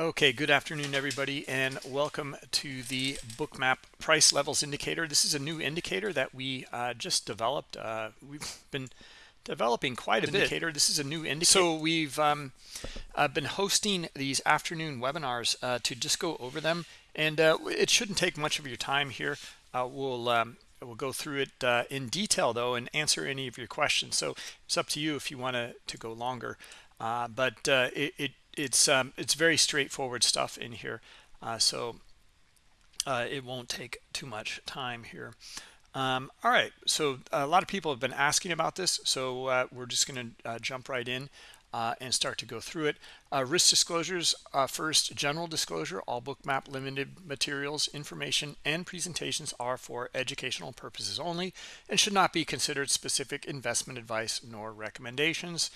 Okay, good afternoon, everybody, and welcome to the Bookmap Price Levels Indicator. This is a new indicator that we uh, just developed. Uh, we've been developing quite a indicator. bit. Indicator. This is a new indicator. So we've um, uh, been hosting these afternoon webinars uh, to just go over them, and uh, it shouldn't take much of your time here. Uh, we'll um, we'll go through it in detail though and answer any of your questions. So it's up to you if you want to to go longer. but it, it it's um, it's very straightforward stuff in here uh, so uh, it won't take too much time here um, all right so a lot of people have been asking about this so uh, we're just going to uh, jump right in uh, and start to go through it. Uh, risk disclosures, first, general disclosure, all bookmap limited materials, information, and presentations are for educational purposes only and should not be considered specific investment advice nor recommendations.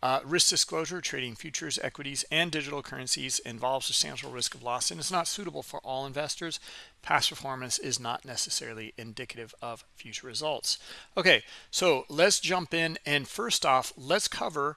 Uh, risk disclosure, trading futures, equities, and digital currencies involves substantial risk of loss and is not suitable for all investors. Past performance is not necessarily indicative of future results. Okay, so let's jump in and first off, let's cover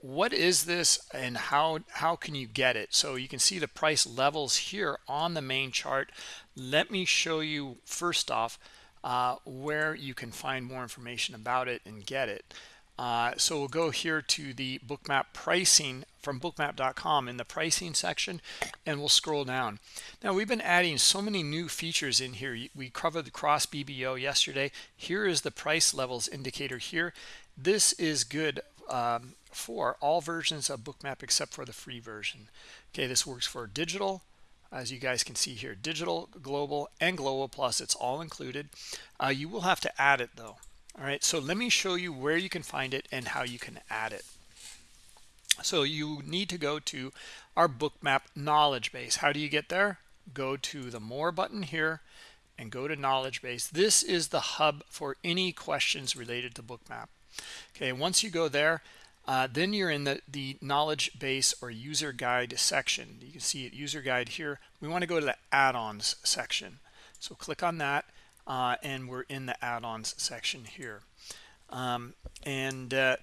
what is this and how how can you get it so you can see the price levels here on the main chart let me show you first off uh, where you can find more information about it and get it uh, so we'll go here to the bookmap pricing from bookmap.com in the pricing section and we'll scroll down. Now we've been adding so many new features in here. We covered the cross BBO yesterday. Here is the price levels indicator here. This is good um, for all versions of bookmap except for the free version. Okay this works for digital. As you guys can see here digital global and global plus it's all included. Uh, you will have to add it though all right so let me show you where you can find it and how you can add it so you need to go to our bookmap knowledge base how do you get there go to the more button here and go to knowledge base this is the hub for any questions related to bookmap okay once you go there uh, then you're in the, the knowledge base or user guide section. You can see it user guide here. We want to go to the add-ons section. So click on that uh, and we're in the add-ons section here. Um, and uh,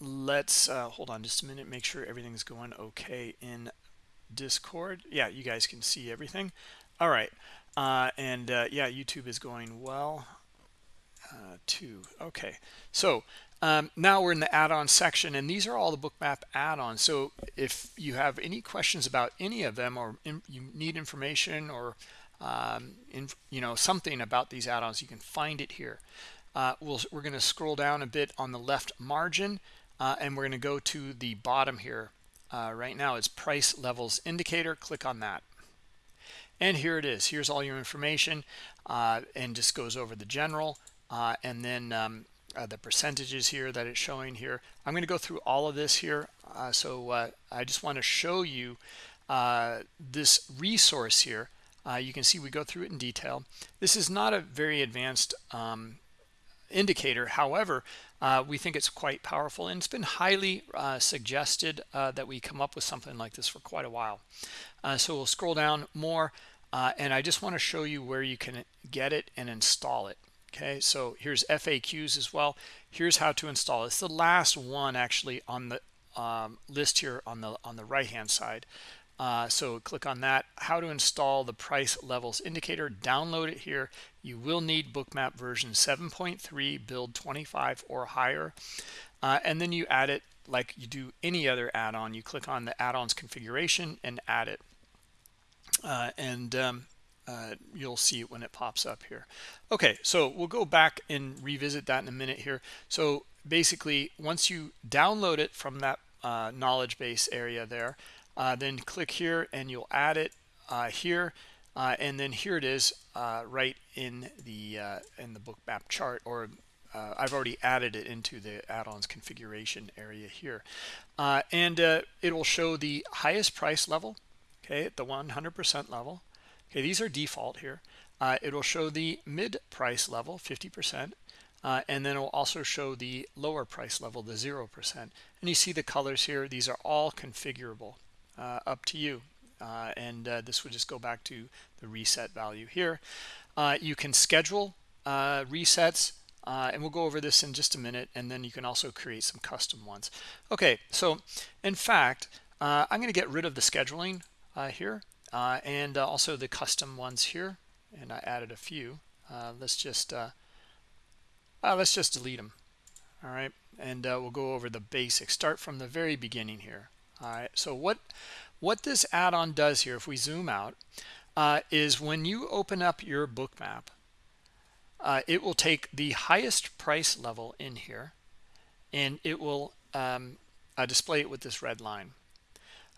let's uh, hold on just a minute, make sure everything's going okay in Discord. Yeah, you guys can see everything. All right. Uh, and uh, yeah, YouTube is going well too. Okay. So um, now we're in the add-on section, and these are all the bookmap add-ons. So if you have any questions about any of them, or in, you need information, or um, in, you know something about these add-ons, you can find it here. Uh, we we are going to scroll down a bit on the left margin, uh, and we're going to go to the bottom here. Uh, right now, it's price levels indicator. Click on that. And here it is. Here's all your information, uh, and just goes over the general. Uh, and then um, uh, the percentages here that it's showing here. I'm going to go through all of this here. So I just want to show you this resource here. Uh, you can see we go through it in detail. This is not a very advanced um, indicator. However, uh, we think it's quite powerful and it's been highly suggested that we come up with something like this for quite a while. so we'll scroll down more and I just want to show you where you can get it and install it okay so here's FAQs as well here's how to install it's the last one actually on the um, list here on the on the right hand side uh, so click on that. How to install the price levels indicator. Download it here. You will need bookmap version 7.3 build 25 or higher. Uh, and then you add it like you do any other add-on. You click on the add-ons configuration and add it. Uh, and um, uh, you'll see it when it pops up here. Okay so we'll go back and revisit that in a minute here. So basically once you download it from that uh, knowledge base area there uh, then click here and you'll add it uh, here uh, and then here it is uh, right in the in the bookmap chart or I've already added it into the add-ons configuration area here and it will show the highest price level okay at the 100% level Okay, these are default here. Uh, it'll show the mid price level, 50%, uh, and then it'll also show the lower price level, the 0%. And you see the colors here. These are all configurable, uh, up to you. Uh, and uh, this would just go back to the reset value here. Uh, you can schedule resets, and we'll go over this in just a minute. And then you can also create some custom ones. Okay, so in fact, uh, I'm going to get rid of the scheduling uh, here uh, and uh, also the custom ones here and I added a few uh, let's just uh, let's just delete them all right and we'll go over the basics start from the very beginning here all right so what what this add-on does here if we zoom out is when you open up your book bookmap it will take the highest price level in here and it will um, display it with this red line.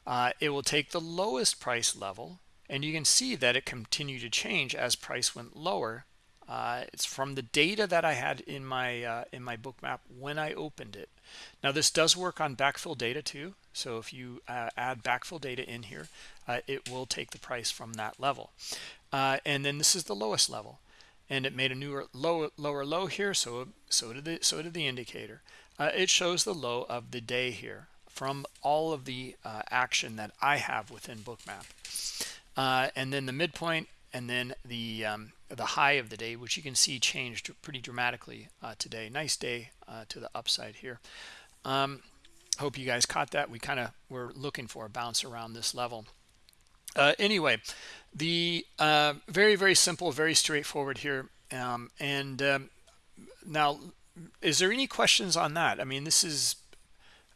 Uh, it will take the lowest price level and you can see that it continued to change as price went lower. Uh, it's from the data that I had in my uh, in my bookmap when I opened it. Now this does work on backfill data too so if you uh, add backfill data in here uh, it will take the price from that level. Uh, and then this is the lowest level. And it made a newer low lower low here so so did the so did the indicator. It shows the low of the day here from all of the uh, action that I have within bookmap. Uh, and then the midpoint and then the um, the high of the day which you can see changed pretty dramatically uh, today. Nice day uh, to the upside here. Um, hope you guys caught that we kind of were looking for a bounce around this level uh, anyway the uh, very very simple very straightforward here um, and um, now is there any questions on that I mean this is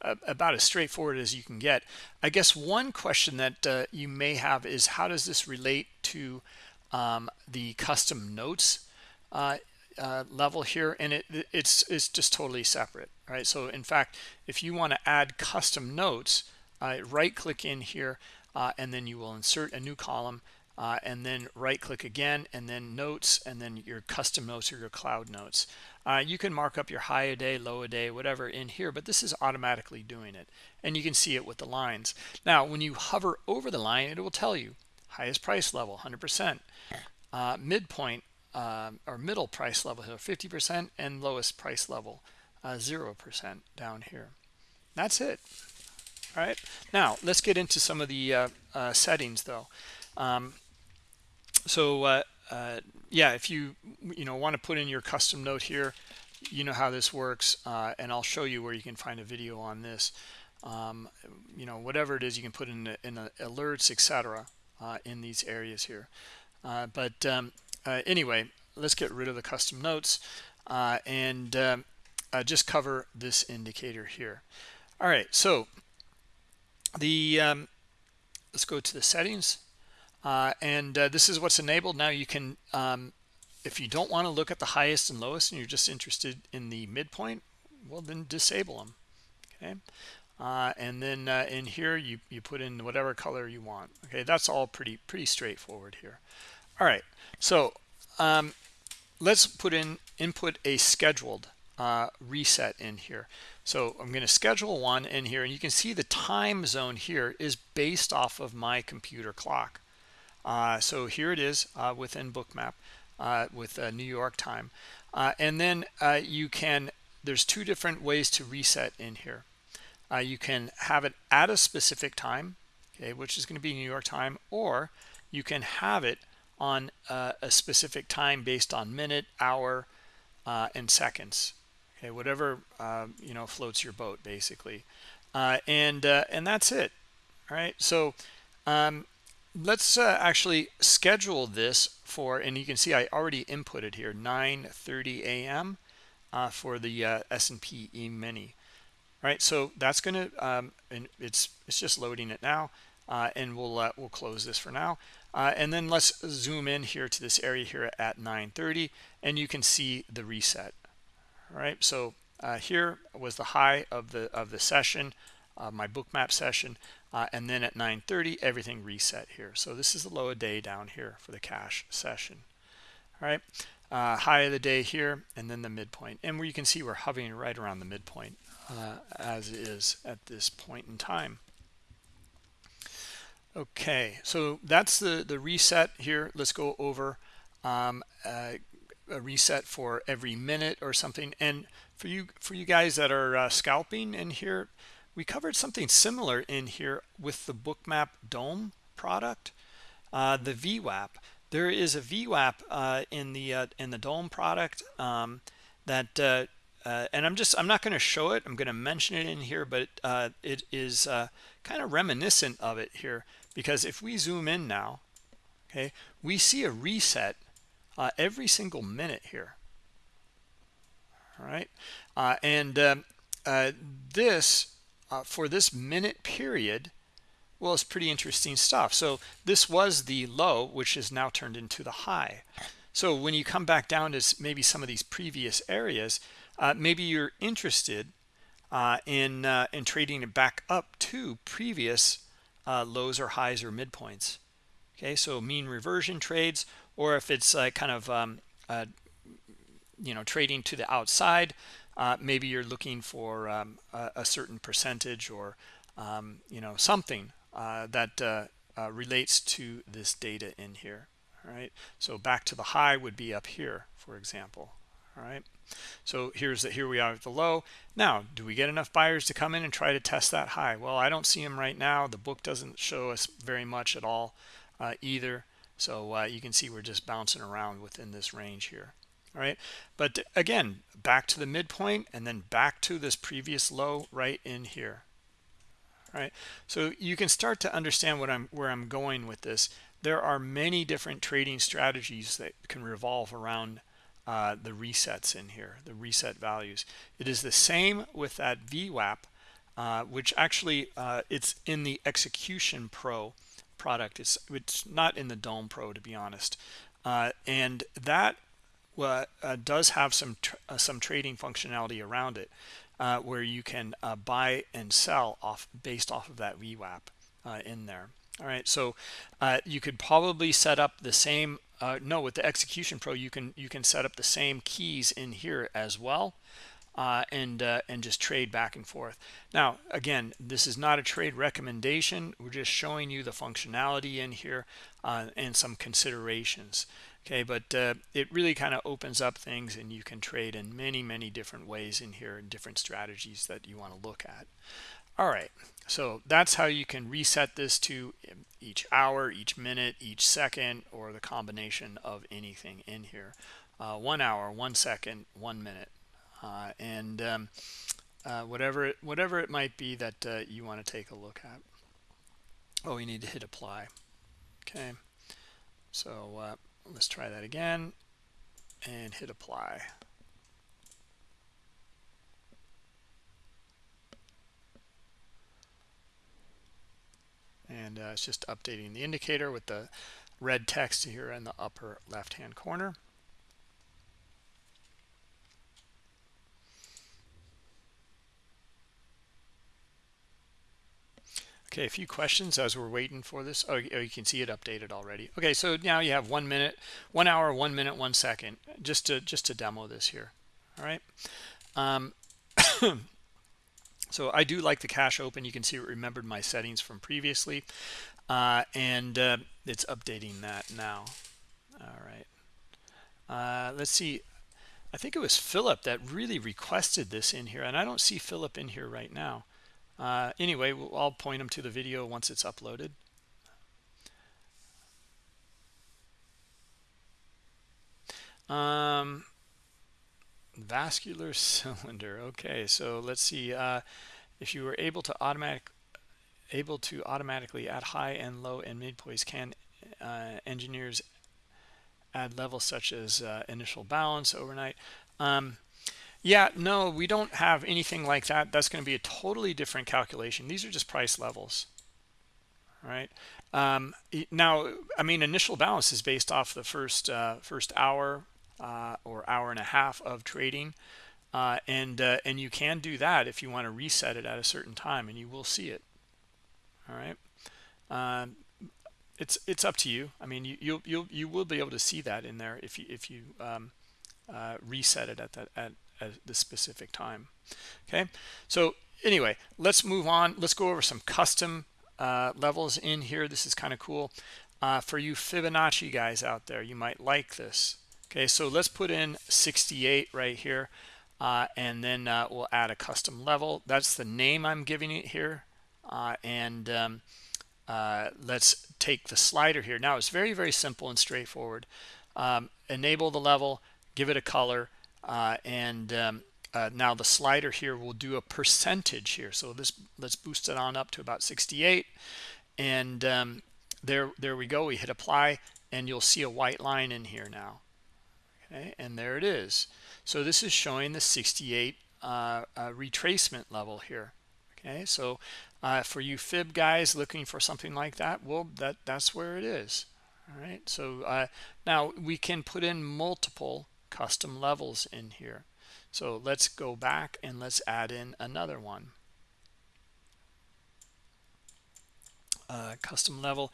about as straightforward as you can get. I guess one question that uh, you may have is how does this relate to um, the custom notes uh, uh, level here? And it, it's, it's just totally separate, right? So in fact, if you want to add custom notes, uh, right click in here uh, and then you will insert a new column uh, and then right click again and then notes and then your custom notes or your cloud notes uh, you can mark up your high a day low a day whatever in here but this is automatically doing it and you can see it with the lines now when you hover over the line it will tell you highest price level 100 percent uh, midpoint uh, or middle price level here 50 percent and lowest price level uh, zero percent down here. That's it. All right? Now let's get into some of the uh, uh, settings though. Um, so uh, uh, yeah if you you know want to put in your custom note here you know how this works uh, and I'll show you where you can find a video on this. Um, you know whatever it is you can put in, in alerts etc uh, in these areas here. Uh, but um, uh, anyway let's get rid of the custom notes and um, just cover this indicator here. All right so the um, let's go to the settings. Uh, and uh, this is what's enabled. Now you can um, if you don't want to look at the highest and lowest and you're just interested in the midpoint well then disable them okay? Uh, and then uh, in here you you put in whatever color you want okay? That's all pretty pretty straightforward here. All right so um, let's put in input a scheduled uh, reset in here so I'm going to schedule one in here and you can see the time zone here is based off of my computer clock uh, so here it is uh, within bookmap uh, with New York time. Uh, and then uh, you can, there's two different ways to reset in here. You can have it at a specific time, okay, which is going to be New York time, or you can have it on a specific time based on minute, hour, and seconds. Okay, whatever you know floats your boat, basically, and and that's it. All right, so um, let's uh, actually schedule this for and you can see I already inputted here 9:30 a.m. Uh, for the uh, S&P E-mini right? So that's to um, and it's it's just loading it now uh, and we'll uh, we'll close this for now. Uh, and then let's zoom in here to this area here at 9:30 and you can see the reset all right so here was the high of the of the session my bookmap session uh, and then at 9:30 everything reset here. So this is the low of day down here for the cash session. All right uh, high of the day here and then the midpoint. And where you can see we're hovering right around the midpoint uh, as is at this point in time. Okay so that's the the reset here. Let's go over um, uh, a reset for every minute or something. And for you for you guys that are uh, scalping in here we covered something similar in here with the bookmap dome product uh, the VWAP. There is a VWAP uh, in the uh, in the dome product um, that uh, uh, and I'm just I'm not going to show it. I'm going to mention it in here but it is kind of reminiscent of it here. Because if we zoom in now okay we see a reset uh, every single minute here. All right? Uh, and um, uh, this for this minute period well it's pretty interesting stuff. So this was the low which is now turned into the high. So when you come back down to maybe some of these previous areas uh, maybe you're interested uh, in uh, in trading it back up to previous uh, lows or highs or midpoints okay so mean reversion trades or if it's uh, kind of um, uh, you know trading to the outside maybe you're looking for um, a, a, certain percentage or um, you know something that relates to this data in here all right so back to the high would be up here for example all right so here's the, here we are at the low now do we get enough buyers to come in and try to test that high? Well i don't see them right now. The book doesn't show us very much at all uh, either. So uh, you can see we're just bouncing around within this range here. All right? But again back to the midpoint and then back to this previous low right in here. All right? So you can start to understand what i'm where i'm going with this. There are many different trading strategies that can revolve around uh, the resets in here, the reset values. It is the same with that VWAP, uh, which actually uh, it's in the Execution Pro product. It's it's not in the Dome Pro to be honest, uh, and that uh, does have some tr uh, some trading functionality around it, where you can buy and sell off based off of that VWAP in there. All right, so you could probably set up the same uh, no with the execution pro you can you can set up the same keys in here as well uh, and uh, and just trade back and forth. Now again this is not a trade recommendation. We're just showing you the functionality in here uh, and some considerations okay? But uh, it really kind of opens up things and you can trade in many many different ways in here and different strategies that you want to look at. All right so that's how you can reset this to each hour each minute each second or the combination of anything in here. Uh, one hour one second one minute and um, uh, whatever it, whatever it might be that uh, you want to take a look at oh you need to hit apply. Okay. So uh, let's try that again and hit apply. And uh, it's just updating the indicator with the red text here in the upper left hand corner okay a few questions as we're waiting for this oh, oh you can see it updated already okay so now you have one minute one hour one minute one second just to just to demo this here all right um, so I do like the cash open. You can see it remembered my settings from previously. Uh, and uh, it's updating that now. All right. Uh, let's see. I think it was Philip that really requested this in here. And I don't see Philip in here right now. Uh, anyway, we'll, I'll point them to the video once it's uploaded. Um, vascular cylinder okay so let's see uh, if you were able to automatic able to automatically add high and low and mid poise can uh, engineers add levels such as uh, initial balance overnight um, yeah no we don't have anything like that. That's going to be a totally different calculation. These are just price levels all right? Um, now i mean initial balance is based off the first uh, first hour uh, or hour and a half of trading uh, and uh, and you can do that if you want to reset it at a certain time and you will see it all right um, it's it's up to you. I mean you you you you will be able to see that in there if you if you um, uh, reset it at that at, at the specific time okay? So anyway let's move on. Let's go over some custom uh, levels in here. This is kind of cool. Uh, for you Fibonacci guys out there you might like this okay? So let's put in 68 right here uh, and then uh, we'll add a custom level. That's the name I'm giving it here uh, and um, uh, let's take the slider here. Now it's very very simple and straightforward. Um, enable the level give it a color and um, uh, now the slider here will do a percentage here. So this let's boost it on up to about 68 and um, there there we go. We hit apply and you'll see a white line in here now. Okay and there it is. So this is showing the 68 uh, uh, retracement level here. Okay so uh, for you fib guys looking for something like that well that that's where it is. All right so uh, now we can put in multiple custom levels in here. So let's go back and let's add in another one. Uh, custom level.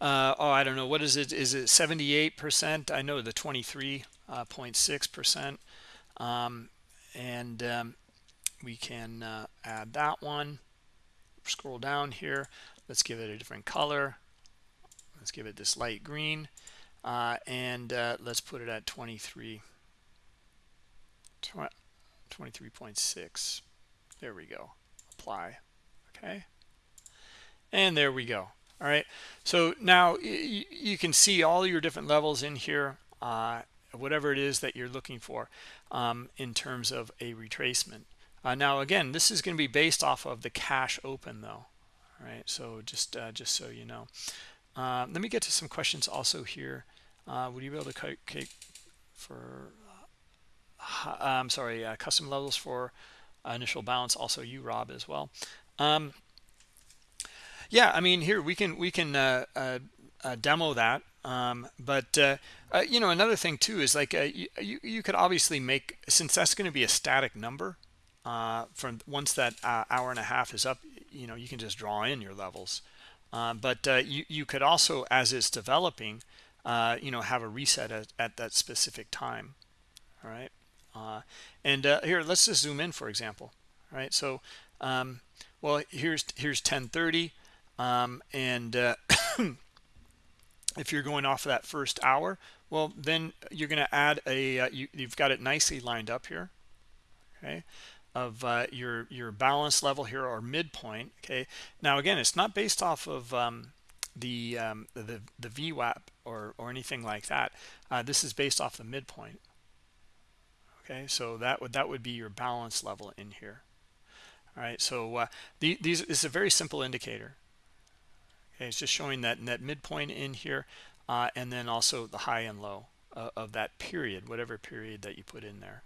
Uh, oh I don't know. What is it? Is it 78 percent? I know the 23.6 uh, percent. Um, and um, we can uh, add that one. Scroll down here. Let's give it a different color. Let's give it this light green. Uh, and uh, let's put it at 23 23.6 there we go. Apply. Okay. And there we go. All right. So now you can see all your different levels in here uh, whatever it is that you're looking for um, in terms of a retracement. Uh, now again this is going to be based off of the cash open though. All right. So just uh, just so you know. Uh, let me get to some questions also here. Uh, would you be able to calculate for I'm sorry uh, custom levels for initial balance also you Rob as well. Um, yeah I mean here we can we can demo that um, but uh, uh, you know another thing too is like uh, you, you could obviously make since that's going to be a static number uh, from once that uh, hour and a half is up you know you can just draw in your levels. Uh, but you, you could also as it's developing you know have a reset at, at that specific time all right and here let's just zoom in for example all right? So um, well here's here's 1030 um, and if you're going off of that first hour well then you're going to add a uh, you, have got it nicely lined up here okay of uh, your your balance level here or midpoint okay? Now again it's not based off of um, the, um, the the VWAP or or anything like that. Uh, this is based off the midpoint okay? So that would that would be your balance level in here. All right so uh, the, these is a very simple indicator. Okay it's just showing that net midpoint in here uh, and then also the high and low uh, of that period whatever period that you put in there.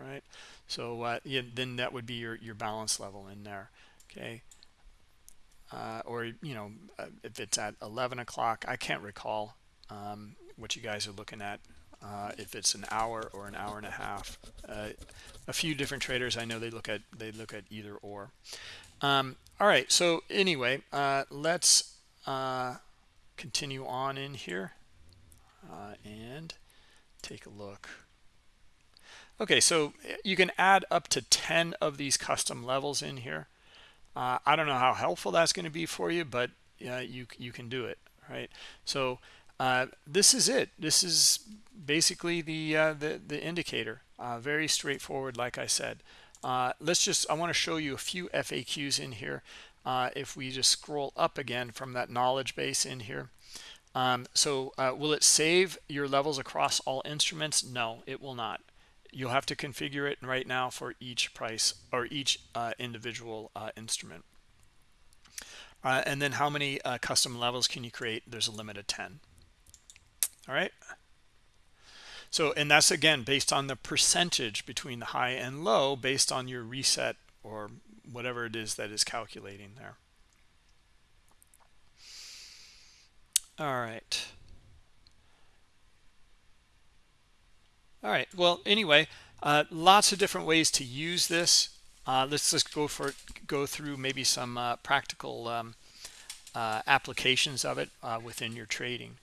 All right so uh, yeah, then that would be your your balance level in there okay? Uh, or you know uh, if it's at 11 o'clock I can't recall um, what you guys are looking at uh, if it's an hour or an hour and a half. A few different traders I know they look at they look at either or. Um, all right so anyway uh, let's uh, continue on in here uh, and take a look. Okay so you can add up to 10 of these custom levels in here. Uh, I don't know how helpful that's going to be for you but you you can do it right? So uh, this is it this is basically the uh, the, the indicator very straightforward like I said uh, let's just, I want to show you a few FAQs in here. Uh, if we just scroll up again from that knowledge base in here. Um, so uh, will it save your levels across all instruments? No, it will not. You'll have to configure it right now for each price or each uh, individual uh, instrument. Uh, and then how many custom levels can you create? There's a limit of 10. All right. So, and that's again based on the percentage between the high and low based on your reset or whatever it is that is calculating there. All right. All right. Well, anyway, uh, lots of different ways to use this. Uh, let's just go for go through maybe some uh, practical um, uh, applications of it uh, within your trading.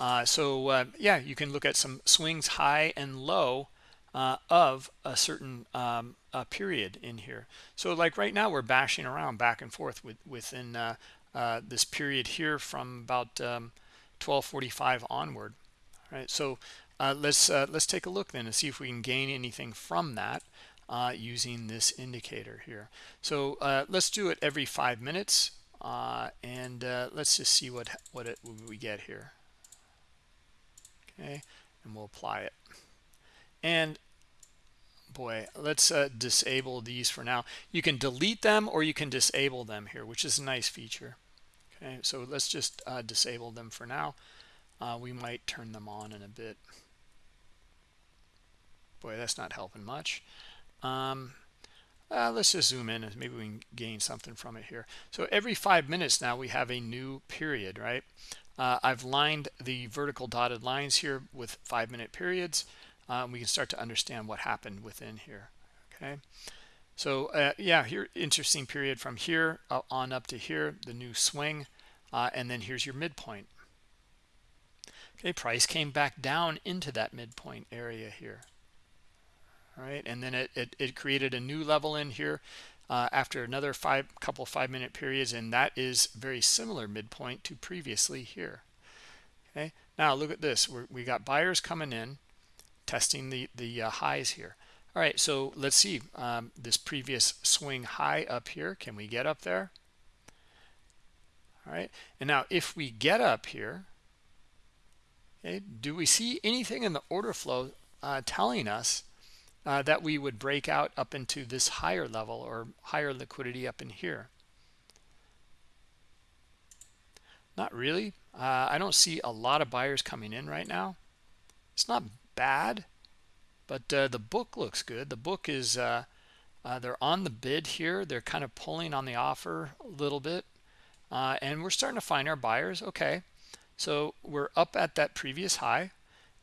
Uh, so uh, yeah, you can look at some swings high and low uh, of a certain um, period in here. So like right now we're bashing around back and forth with, within uh, uh, this period here from about um, 1245 onward. All right, so uh, let's let's take a look then and see if we can gain anything from that using this indicator here. So let's do it every five minutes and let's just see what what, it, what we get here okay and we'll apply it. And boy let's uh, disable these for now. You can delete them or you can disable them here which is a nice feature. Okay so let's just uh, disable them for now. Uh, we might turn them on in a bit. Boy that's not helping much. Um, uh, let's just zoom in and maybe we can gain something from it here. So every five minutes now we have a new period right uh, I've lined the vertical dotted lines here with five minute periods. Um, we can start to understand what happened within here okay? So uh, yeah here interesting period from here uh, on up to here the new swing uh, and then here's your midpoint. Okay price came back down into that midpoint area here. All right and then it, it, it created a new level in here uh, after another five couple five minute periods and that is very similar midpoint to previously here. Okay? Now look at this. We're, we got buyers coming in testing the the uh, highs here. All right so let's see um, this previous swing high up here. Can we get up there? All right and now if we get up here okay do we see anything in the order flow uh, telling us uh, that we would break out up into this higher level or higher liquidity up in here. Not really. Uh, I don't see a lot of buyers coming in right now. It's not bad but uh, the book looks good. The book is uh, uh, they're on the bid here. They're kind of pulling on the offer a little bit uh, and we're starting to find our buyers. Okay. So we're up at that previous high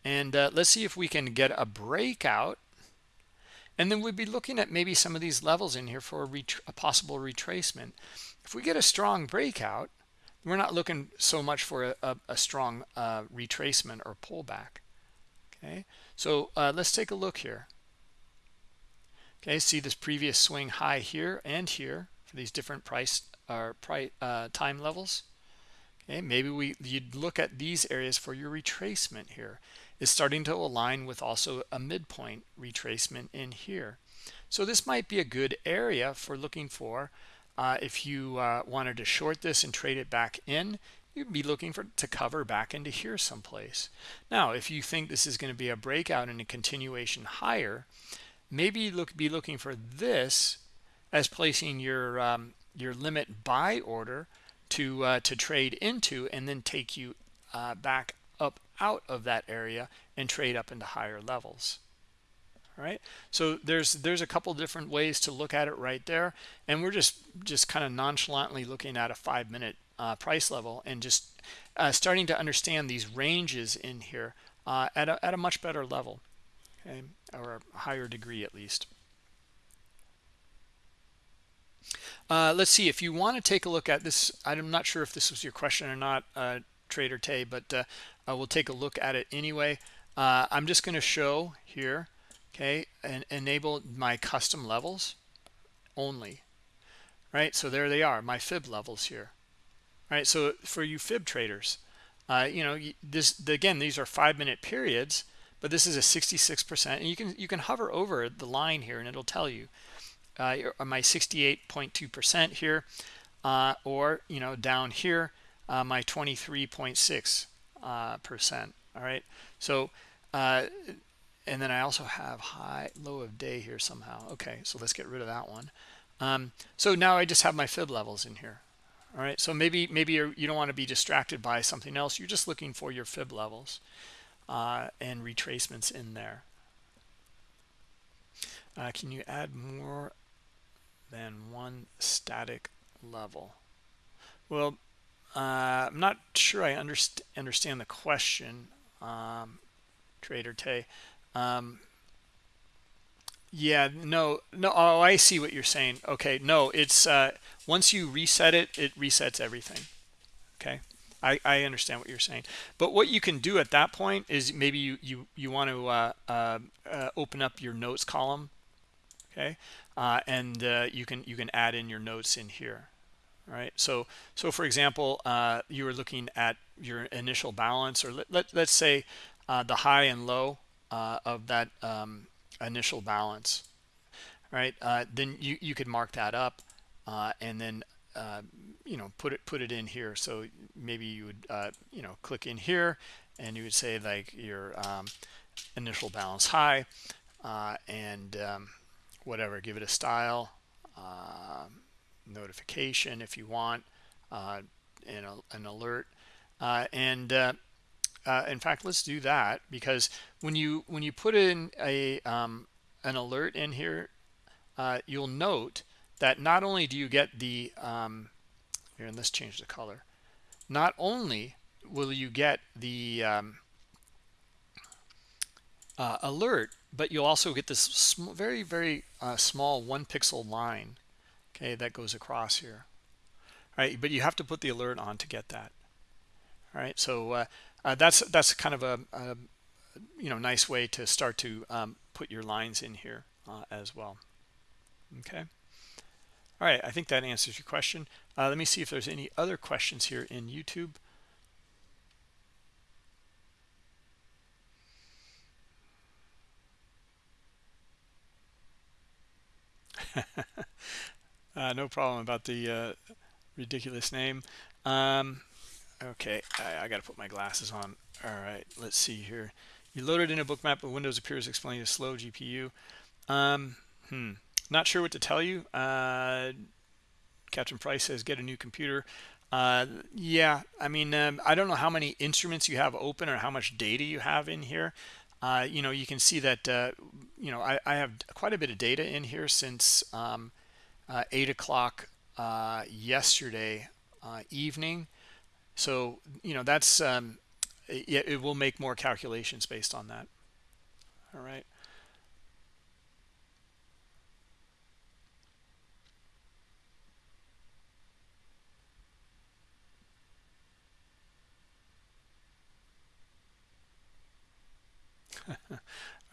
and let's see if we can get a breakout and then we'd be looking at maybe some of these levels in here for a, a possible retracement. If we get a strong breakout we're not looking so much for a, a, a strong uh, retracement or pullback. Okay? So uh, let's take a look here. Okay see this previous swing high here and here for these different price or price uh, time levels? Okay maybe we you'd look at these areas for your retracement here is starting to align with also a midpoint retracement in here. So this might be a good area for looking for uh, if you uh, wanted to short this and trade it back in you'd be looking for to cover back into here someplace. Now if you think this is going to be a breakout and a continuation higher maybe look be looking for this as placing your um, your limit buy order to uh, to trade into and then take you uh, back out of that area and trade up into higher levels. All right so there's there's a couple different ways to look at it right there and we're just just kind of nonchalantly looking at a five minute uh, price level and just uh, starting to understand these ranges in here uh, at, a, at a much better level okay or a higher degree at least. Uh, let's see if you want to take a look at this i'm not sure if this was your question or not uh, trader tay but uh, we'll take a look at it anyway. I'm just going to show here okay and enable my custom levels only right? So there they are my fib levels here right? So for you fib traders uh, you know this again these are five minute periods but this is a 66 percent and you can you can hover over the line here and it'll tell you uh, my 68.2 percent here uh, or you know down here uh, my 23.6 uh, percent all right? So uh, and then I also have high low of day here somehow. Okay so let's get rid of that one. Um, so now I just have my fib levels in here all right? So maybe maybe you do not want to be distracted by something else. You're just looking for your fib levels uh, and retracements in there. Uh, can you add more than one static level? Well uh, I'm not sure I underst understand the question um, trader Tay um, yeah, no, no. Oh, I see what you're saying. Okay, no, it's uh, once you reset it, it resets everything. Okay, I, I understand what you're saying. But what you can do at that point is maybe you you you want to uh, uh, uh, open up your notes column. Okay, uh, and uh, you can you can add in your notes in here. Right. So so for example, uh, you were looking at your initial balance, or let, let let's say uh, the high and low uh, of that um, initial balance right uh, then you you could mark that up uh, and then uh, you know put it put it in here so maybe you would you know click in here and you would say like your um, initial balance high and um, whatever give it a style uh, notification if you want uh, and a, an alert. Uh, and uh, uh, in fact let's do that because when you when you put in a um, an alert in here you'll note that not only do you get the um, here and let's change the color. Not only will you get the um, uh, alert but you'll also get this very very uh, small one pixel line okay that goes across here. All right but you have to put the alert on to get that. All right so uh, uh that's that's kind of a, a, you know nice way to start to um, put your lines in here uh, as well. Okay. All right i think that answers your question. Uh, let me see if there's any other questions here in youtube uh, no problem about the uh, ridiculous name. Um, okay, I, I got to put my glasses on. All right, let's see here. You loaded in a bookmap, but Windows appears explaining a slow GPU. Um, hmm, not sure what to tell you. Uh, Captain Price says get a new computer. Uh, yeah, I mean, um, I don't know how many instruments you have open or how much data you have in here uh, you know, you can see that, uh, you know, I, I, have quite a bit of data in here since um, uh, 8 o'clock uh, yesterday uh, evening. So, you know, that's, um, it, it will make more calculations based on that. All right.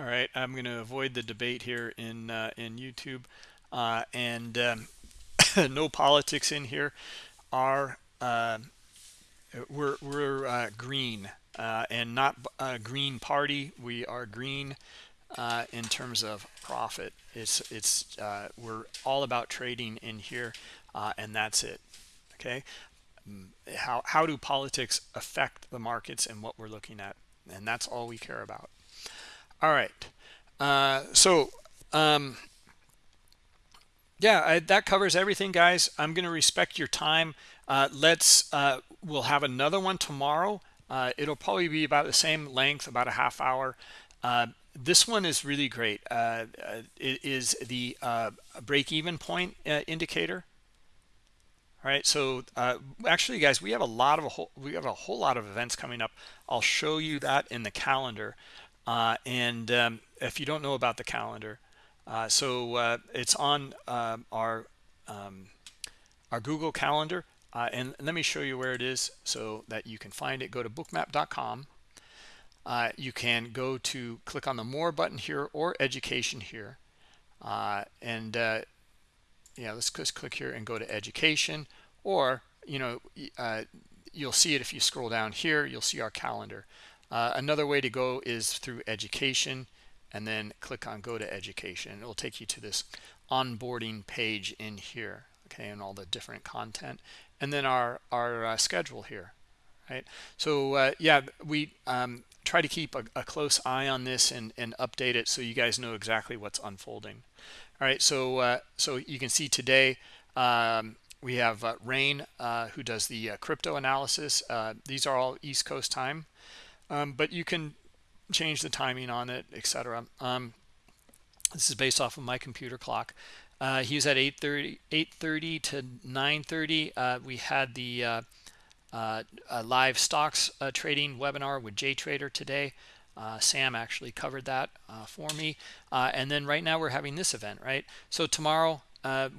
All right, I'm going to avoid the debate here in uh, in YouTube, uh, and um, no politics in here. Are uh, we're we're uh, green uh, and not a green party. We are green uh, in terms of profit. It's it's we're all about trading in here, and that's it. Okay, mm, how how do politics affect the markets and what we're looking at, and that's all we care about. All right. Uh, so, um, yeah, I, that covers everything, guys. I'm going to respect your time. Uh, let's, uh, we'll have another one tomorrow. Uh, it'll probably be about the same length, about a half hour. Uh, this one is really great. Uh, it is the break-even point indicator. All right, so actually, guys, we have a lot of a whole, we have a whole lot of events coming up. I'll show you that in the calendar. Uh, and um, if you don't know about the calendar, uh, so uh, it's on um, our um, our Google Calendar. Uh, and let me show you where it is so that you can find it. Go to bookmap.com. Uh, you can go to click on the More button here or Education here. and yeah, let's just click here and go to Education. Or, you know, you'll see it if you scroll down here. You'll see our calendar. Another way to go is through education and then click on go to education. It will take you to this onboarding page in here, okay, and all the different content. And then our, our uh, schedule here, right? So uh, yeah, we um, try to keep a, a, close eye on this and, and update it so you guys know exactly what's unfolding. All right, so uh, so you can see today um, we have uh, Rain uh, who does the crypto analysis. these are all East Coast time um, but you can change the timing on it etc um, this is based off of my computer clock. Uh, he's at 8:30 8:30 to 9:30 uh, we had the uh, uh live stocks uh, trading webinar with JTrader today. Uh, Sam actually covered that for me. And then right now we're having this event right? So tomorrow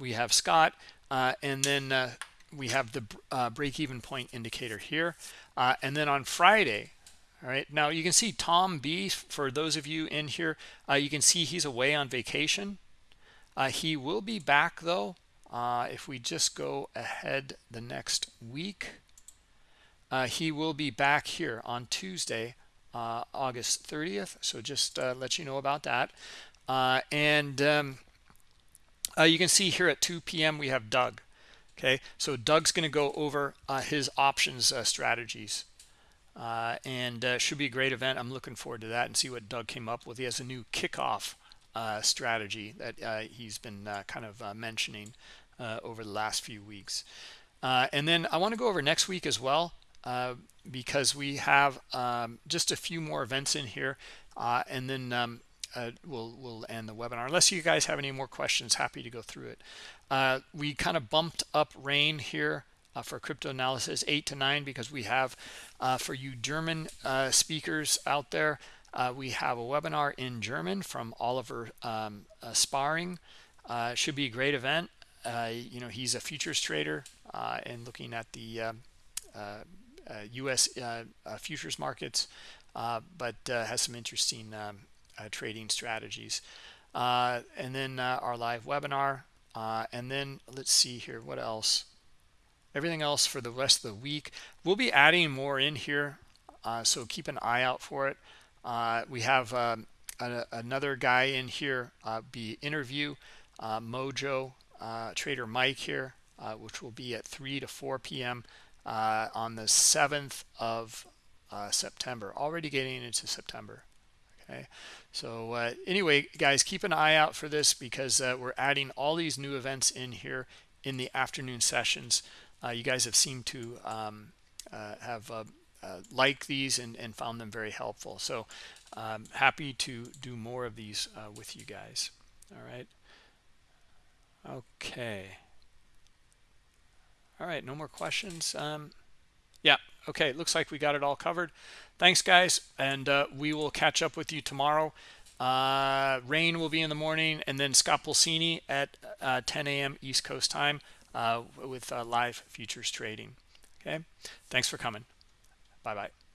we have Scott and then we have the break-even point indicator here. And then on Friday all right. Now you can see tom b for those of you in here uh, you can see he's away on vacation. Uh, he will be back though uh, if we just go ahead the next week. Uh, he will be back here on tuesday uh, august 30th so just uh, let you know about that. And um, you can see here at 2 p.m we have doug okay? So doug's going to go over his options strategies uh, and uh, should be a great event. I'm looking forward to that and see what Doug came up with. He has a new kickoff uh, strategy that uh, he's been uh, kind of uh, mentioning over the last few weeks. and then I want to go over next week as well because we have um, just a few more events in here, and then um, we'll we'll end the webinar. Unless you guys have any more questions, happy to go through it. we kind of bumped up rain here uh, for crypto analysis, 8 to 9, because we have, uh, for you German uh, speakers out there, uh, we have a webinar in German from Oliver um, uh, Sparring. Uh, should be a great event. you know, he's a futures trader and looking at the U.S. futures markets, but has some interesting um, trading strategies. and then our live webinar. and then let's see here, what else? Everything else for the rest of the week. We'll be adding more in here uh, so keep an eye out for it. Uh, we have um, a, another guy in here uh, be interview uh, mojo uh, trader mike here uh, which will be at 3 to 4 p.m on the 7th of september. Already getting into september. Okay. So uh, anyway guys keep an eye out for this because uh, we're adding all these new events in here in the afternoon sessions uh, you guys have seemed to um, uh, have uh, liked these and, and, found them very helpful. So um, happy to do more of these with you guys. All right. Okay. All right, no more questions. Um, yeah, okay, looks like we got it all covered. Thanks, guys, and uh, we will catch up with you tomorrow. Uh, rain will be in the morning, and then Scott Pulcini at uh, 10 a.m. East Coast time uh, with uh, live futures trading. Okay, thanks for coming. Bye bye.